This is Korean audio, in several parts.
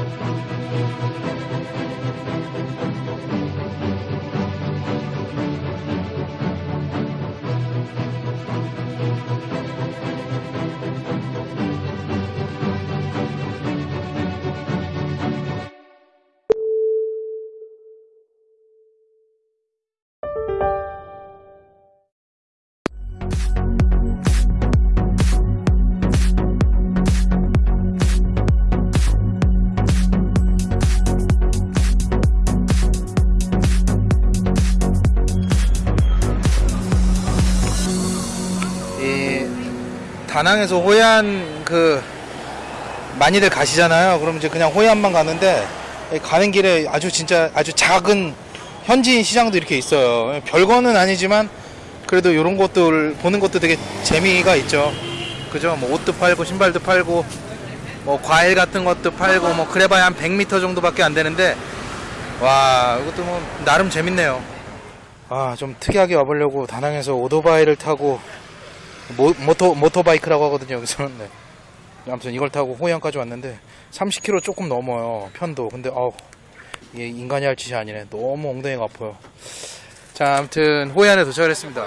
이 다낭에서 호얀 그 많이들 가시잖아요. 그럼 이제 그냥 호얀만 가는데 이 가는 길에 아주 진짜 아주 작은 현지인 시장도 이렇게 있어요. 별거는 아니지만 그래도 이런 것들 보는 것도 되게 재미가 있죠. 그죠? 뭐 옷도 팔고 신발도 팔고 뭐 과일 같은 것도 팔고 뭐 그래봐야 한 100m 정도밖에 안 되는데 와 이것도 뭐 나름 재밌네요. 아 좀 특이하게 와보려고 다낭에서 오토바이를 타고 모, 모토, 모토바이크라고 하거든요, 여기서는. 네. 아무튼 이걸 타고 호양까지 왔는데, 30km 조금 넘어요, 편도. 근데, 아우, 이게 인간이 할 짓이 아니네. 너무 엉덩이가 아파요. 자, 아무튼, 호이안에 도착을 했습니다.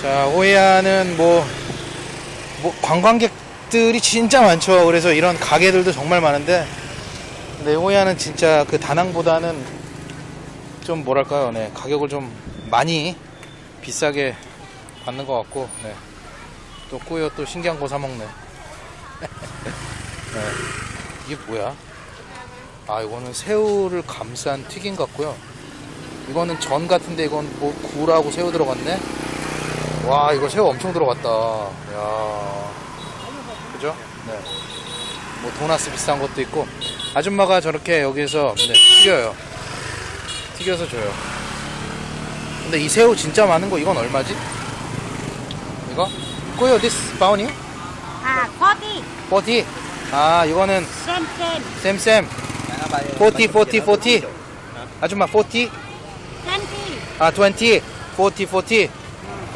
자, 호이안은 뭐, 뭐, 관광객들이 진짜 많죠. 그래서 이런 가게들도 정말 많은데, 근데 호이안은 진짜 그 다낭보다는 좀 뭐랄까요, 네, 가격을 좀 많이 비싸게 받는 것 같고 네. 또 꾸요 또 신기한 거 사먹네. 네. 이게 뭐야? 아 이거는 새우를 감싼 튀김 같고요. 이거는 전 같은데 이건 뭐 굴하고 새우 들어갔네? 와 이거 새우 엄청 들어갔다. 야. 그죠? 네 뭐 도나스 비싼 것도 있고. 아줌마가 저렇게 여기서 네, 튀겨요. 튀겨서 줘요. 근데 이 새우 진짜 많은 거 이건 얼마지? 꾸요 this 바우니? À, forty. 40. 아 이거는 same. 쌤쌤 40 40 40 아줌마 40 Twenty. 아20 40 40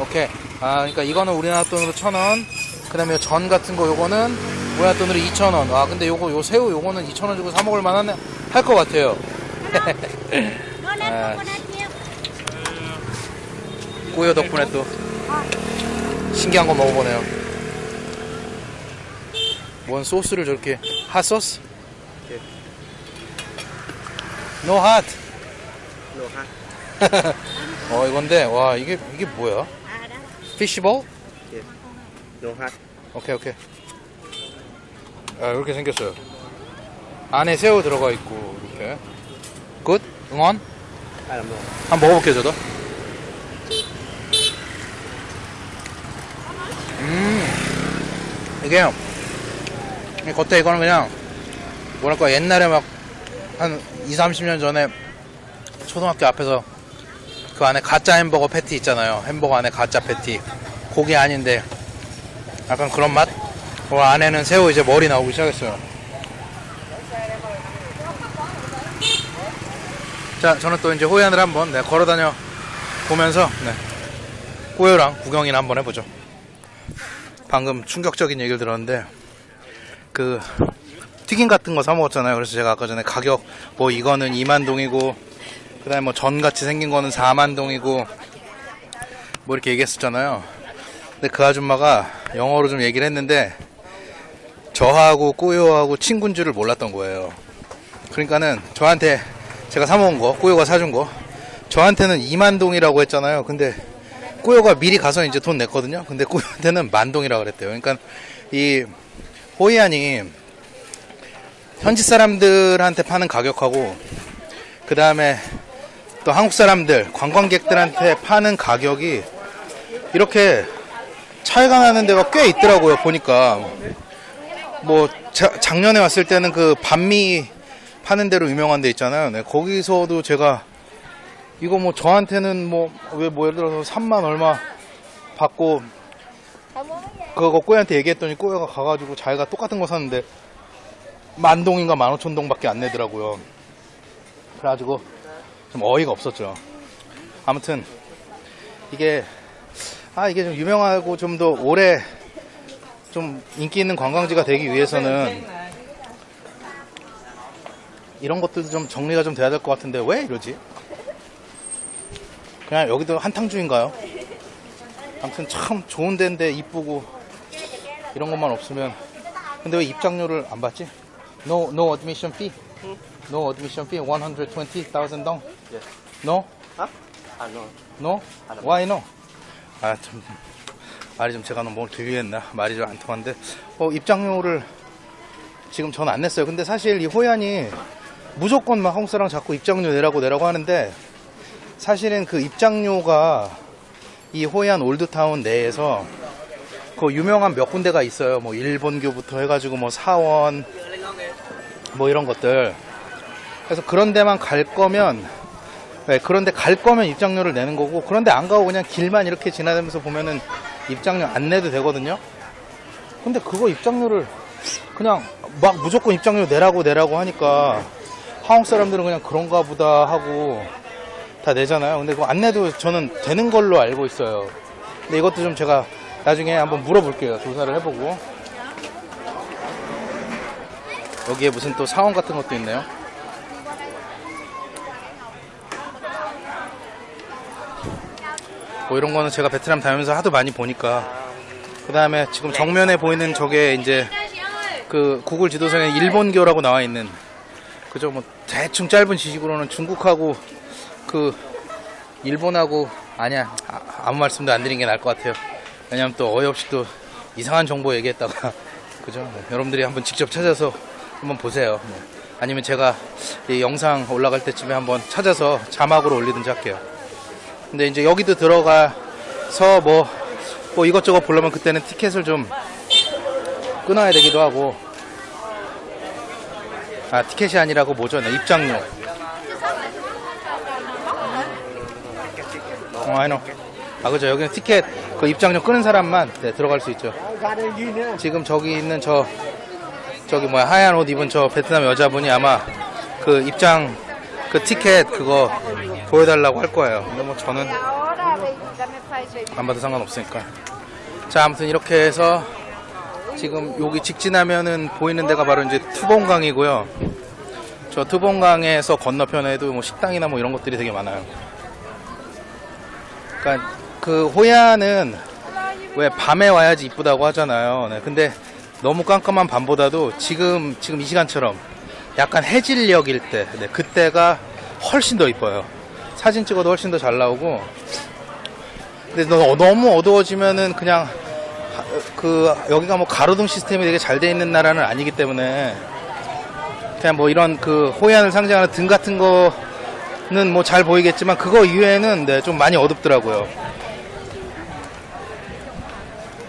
오케이. 아 그러니까 이거는 우리나라 돈으로 1000원. 그 다음에 전 같은 거 요거는 우리나라 돈으로 2000원. 아 근데 요거 요 새우 요거는 2000원 주고 사 먹을 만한 할 것 같아요. milk. 꾸요. 덕분에 또 신기한 거 먹어보네요 뭔 소스를 저렇게 핫소스? 노 핫. 어 이건데 와 이게 이게 뭐야? Fish ball? No hot. 오케이 오케이. 아 이렇게 생겼어요. 안에 새우 들어가 있고 이렇게. Good? Ngon? 한번 먹어볼게요 저도. 음 이게 이 겉에 이거는 그냥 뭐랄까 옛날에 막 한 2, 30년 전에 초등학교 앞에서 그 안에 가짜 햄버거 패티 있잖아요. 햄버거 안에 가짜 패티. 고기 아닌데 약간 그런 맛? 그 안에는 새우 이제 머리 나오기 시작했어요. 자, 저는 또 이제 호연을 한번 네, 걸어 다녀 보면서 네, 꼬요랑 구경이나 한번 해보죠. 방금 충격적인 얘기를 들었는데 그 튀김 같은 거 사 먹었잖아요. 그래서 제가 아까 전에 가격 뭐 이거는 2만 동이고 그 다음에 뭐 전 같이 생긴 거는 4만 동이고 뭐 이렇게 얘기했었잖아요. 근데 그 아줌마가 영어로 좀 얘기를 했는데 저하고 꼬요하고 친구인 줄을 몰랐던 거예요. 그러니까는 저한테 제가 사 먹은 거, 꼬요가 사준 거 저한테는 2만 동이라고 했잖아요. 근데 꼬요가 미리 가서 이제 돈 냈거든요. 근데 꼬요한테는 만 동이라고 그랬대요. 그러니까 이 호이안이 현지 사람들한테 파는 가격하고 그 다음에 또 한국 사람들 관광객들한테 파는 가격이 이렇게 차이가 나는 데가 꽤 있더라고요 보니까 뭐 자- 작년에 왔을 때는 그 반미 파는 데로 유명한 데 있잖아요 네, 거기서도 제가 이거 뭐 저한테는 뭐왜뭐 예를 들어서 3만 얼마 받고 그거 꼬야한테 얘기했더니 꼬야가 가가지고 자기가 똑같은 거 샀는데 만 동인가 만 오천 동밖에 안 내더라고요. 그래가지고 좀 어이가 없었죠. 아무튼 이게 아 이게 좀 유명하고 좀 더 오래 좀 인기 있는 관광지가 되기 위해서는 이런 것들도 좀 정리가 좀 돼야 될 것 같은데 왜 이러지? 그냥 여기도 한탕주인가요? 아무튼 참 좋은 데인데 이쁘고 이런 것만 없으면 근데 왜 입장료를 안 받지? No, no admission fee? No admission fee? 120,000 dong? No? Huh? Ah, no. No? Why no? 아, 참. 말이 좀 제가 너무 들리겠나? 말이 좀 안 통한데. 어, 입장료를 지금 전 안 냈어요. 근데 사실 이 호얀이 무조건 막 한국 사람 자꾸 입장료 내라고 내라고 하는데 사실은 그 입장료가 이 호얀 올드타운 내에서 그 유명한 몇 군데가 있어요. 뭐 일본교부터 해가지고 뭐 사원 뭐 이런 것들. 그래서 그런 데만 갈 거면 네, 그런데 갈 거면 입장료를 내는 거고 그런데 안 가고 그냥 길만 이렇게 지나다니면서 보면은 입장료 안 내도 되거든요. 근데 그거 입장료를 그냥 막 무조건 입장료 내라고 내라고 하니까 한국 사람들은 그냥 그런가 보다 하고 다 내잖아요. 근데 그거 안 내도 저는 되는 걸로 알고 있어요. 근데 이것도 좀 제가 나중에 한번 물어볼게요. 조사를 해보고. 여기에 무슨 또 사원 같은 것도 있네요. 뭐 이런 거는 제가 베트남 다니면서 하도 많이 보니까 그 다음에 지금 정면에 보이는 저게 이제 그 구글 지도상에 일본교라고 나와 있는 그죠 뭐 대충 짧은 지식으로는 중국하고 그 일본하고 아니야 아, 무 말씀도 안 드리는 게 나을 것 같아요 왜냐면 또 어이없이 또 이상한 정보 얘기했다가 그죠 네, 여러분들이 한번 직접 찾아서 한번 보세요 뭐. 아니면 제가 이 영상 올라갈 때쯤에 한번 찾아서 자막으로 올리든지 할게요 근데 이제 여기도 들어가서 뭐, 뭐 이것저것 보려면 그때는 티켓을 좀 끊어야 되기도 하고. 아, 티켓이 아니라고 뭐죠? 네, 입장료. 어, 아이노. 아, 그죠. 여기는 티켓, 그 입장료 끊은 사람만 네, 들어갈 수 있죠. 지금 저기 있는 저, 저기 뭐야, 하얀 옷 입은 저 베트남 여자분이 아마 그 입장, 그 티켓 그거 보여달라고 할 거예요. 근데 뭐 저는 안 봐도 상관없으니까. 자, 아무튼 이렇게 해서 지금 여기 직진하면은 보이는 데가 바로 이제 투봉강이고요. 저 투봉강에서 건너편에도 뭐 식당이나 뭐 이런 것들이 되게 많아요. 그러니까 그 호야는 왜 밤에 와야지 이쁘다고 하잖아요. 네, 근데 너무 깜깜한 밤보다도 지금 지금 이 시간처럼 약간 해질녘일 때, 네, 그때가 훨씬 더 이뻐요. 사진 찍어도 훨씬 더 잘 나오고. 근데 너, 너무 어두워지면은 그냥 하- 그 여기가 뭐 가로등 시스템이 되게 잘 돼 있는 나라는 아니기 때문에 그냥 뭐 이런 그 호얀을 상징하는 등 같은 거 는 뭐 잘 보이겠지만 그거 이외에는 네, 좀 많이 어둡더라고요.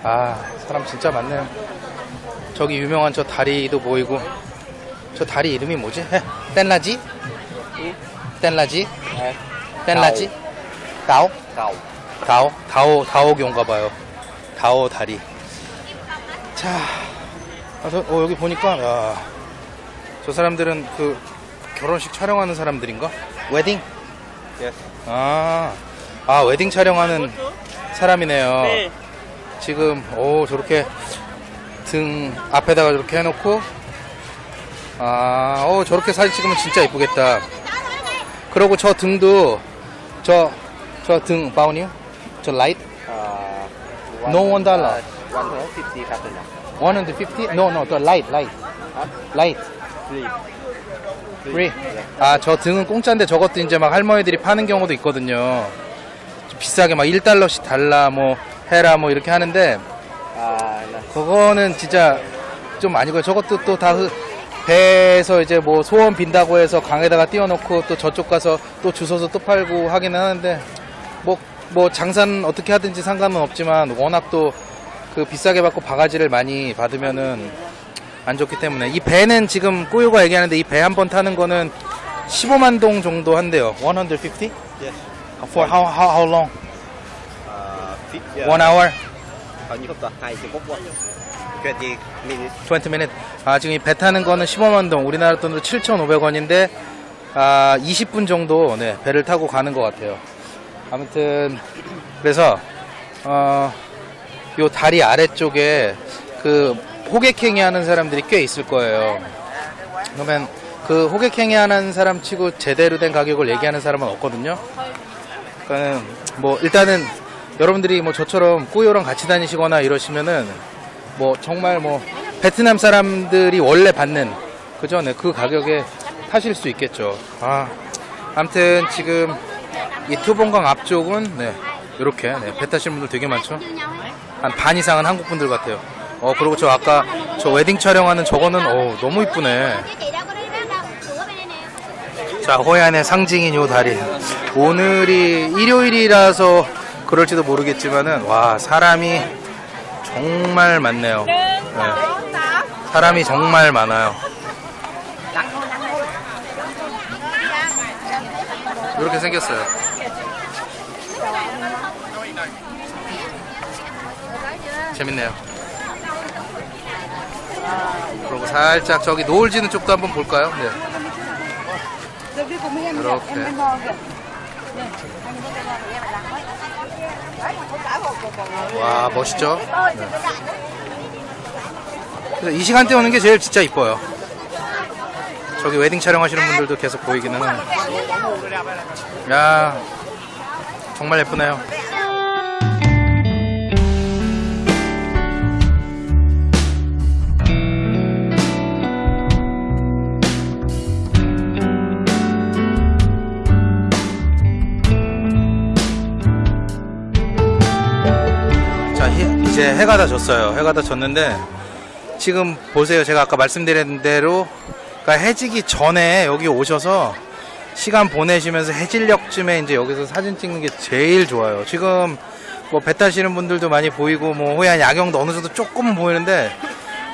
아 사람 진짜 많네요. 저기 유명한 저 다리도 보이고 저 다리 이름이 뭐지? 헤, 땐라지? 땐라지? 땐라지? 다오? Cầu. 다오? 다오, 다오교인가 봐요. 다오 다리. 자, 아, 저, 어, 여기 보니까, 야, 저 사람들은 그 결혼식 촬영하는 사람들인가? 웨딩? Yes. 아, 아, 웨딩 촬영하는 사람이네요. 지금, 오, 저렇게 등 앞에다가 저렇게 해놓고, 아, 오, 저렇게 사진 찍으면 진짜 이쁘겠다. 그리고 저 등도, 저, 저 등, bao nhiêu? 저 light? Uh, No one dollar. Uh, one hundred fifty thousand. 150? No, no, 저 light, light. Light. Free. Free. 아, 저 등은 공짜인데 저것도 이제 막 할머니들이 파는 경우도 있거든요. 좀 비싸게 막 1달러씩 달라, 뭐, 해라, 뭐 이렇게 하는데, no. 그거는 진짜 좀 아니고요. 저것도 또 다 배에서 이제 뭐 소원 빈다고 해서 강에다가 띄워놓고 또 저쪽 가서 또 주워서 또 팔고 하기는 하는데, 뭐, 뭐 장사는 어떻게 하든지 상관은 없지만 워낙 또 그 비싸게 받고 바가지를 많이 받으면은 안 좋기 때문에 이 배는 지금 꾸유가 얘기하는데 이 배 한 번 타는 거는 15만 동 정도 한대요. 150? Yes. For how how how long? Uh, One hour? Bao nhiêu phút ta? Hai mươi phút quá. 20 minutes. 20 minutes. 아, 지금 이 배 타는 거는 15만 동, 우리나라 돈으로 7,500원인데, 아, 20분 정도, 네, 배를 타고 가는 것 같아요. 아무튼, 그래서, 어, 요 다리 아래쪽에 그 호객행위 하는 사람들이 꽤 있을 거예요. 그러면 그 호객행위 하는 사람 치고 제대로 된 가격을 얘기하는 사람은 없거든요. 그러니까는 뭐 일단은 여러분들이 뭐 저처럼 꾸요랑 같이 다니시거나 이러시면은 뭐 정말 뭐 베트남 사람들이 원래 받는 그죠? 네, 그 가격에 타실 수 있겠죠. 아, 아무튼 지금 이 투봉강 앞쪽은 네, 이렇게 네, 배 타시는 분들 되게 많죠. 한 반 이상은 한국 분들 같아요. 어 그리고 저 아까 저 웨딩 촬영하는 저거는 어 너무 이쁘네. 자 호얀의 상징인 요 다리. 오늘이 일요일이라서 그럴지도 모르겠지만은 와 사람이 정말 많네요. 네. 사람이 정말 많아요. 이렇게 생겼어요. 재밌네요. 그리고 살짝 저기 노을 지는 쪽도 한번 볼까요? 네. 이렇게. 와 멋있죠? 네. 이 시간대 오는 게 제일 진짜 이뻐요. 저기 웨딩 촬영하시는 분들도 계속 보이기는. 야 정말 예쁘네요. 이제 해가 다 졌어요. 해가 다 졌는데, 지금 보세요. 제가 아까 말씀드린 대로, 그러니까 해지기 전에 여기 오셔서 시간 보내시면서 해질녘쯤에 이제 여기서 사진 찍는 게 제일 좋아요. 지금 뭐 배 타시는 분들도 많이 보이고, 뭐 호얀 야경도 어느 정도 조금은 보이는데,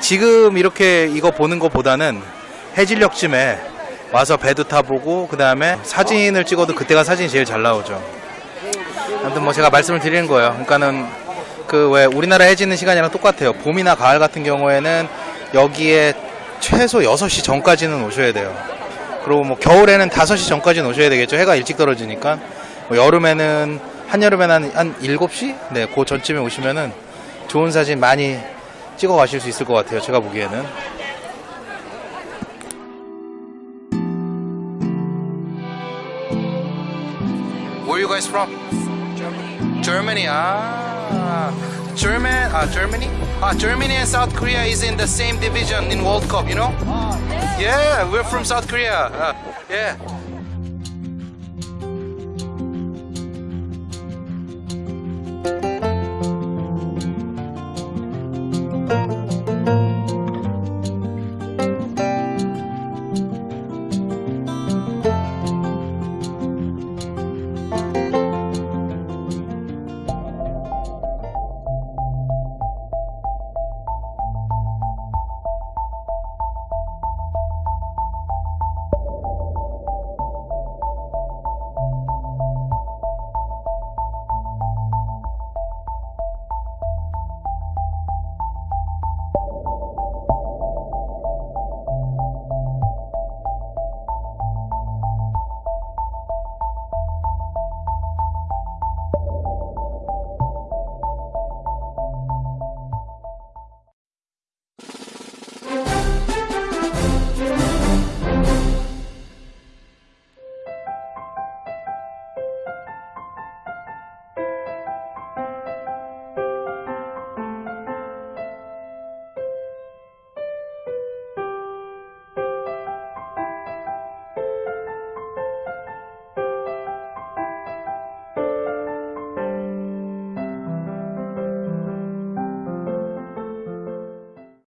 지금 이렇게 이거 보는 것보다는 해질녘쯤에 와서 배도 타보고, 그 다음에 사진을 찍어도 그때가 사진이 제일 잘 나오죠. 아무튼 뭐 제가 말씀을 드리는 거예요. 그러니까는 그 왜 우리나라 해지는 시간이랑 똑같아요. 봄이나 가을 같은 경우에는 여기에 최소 6시 전까지는 오셔야 돼요. 그리고 뭐 겨울에는 5시 전까지는 오셔야 되겠죠. 해가 일찍 떨어지니까. 뭐 여름에는 한여름에는 한, 한 7시? 네, 그 전쯤에 오시면은 좋은 사진 많이 찍어 가실 수 있을 것 같아요. 제가 보기에는. Where you guys from? Germany. Germany. Ah, German. Ah, Germany. Ah, Germany and South Korea is in the same division in World Cup. You know? Yeah, we're from South Korea. Uh, yeah.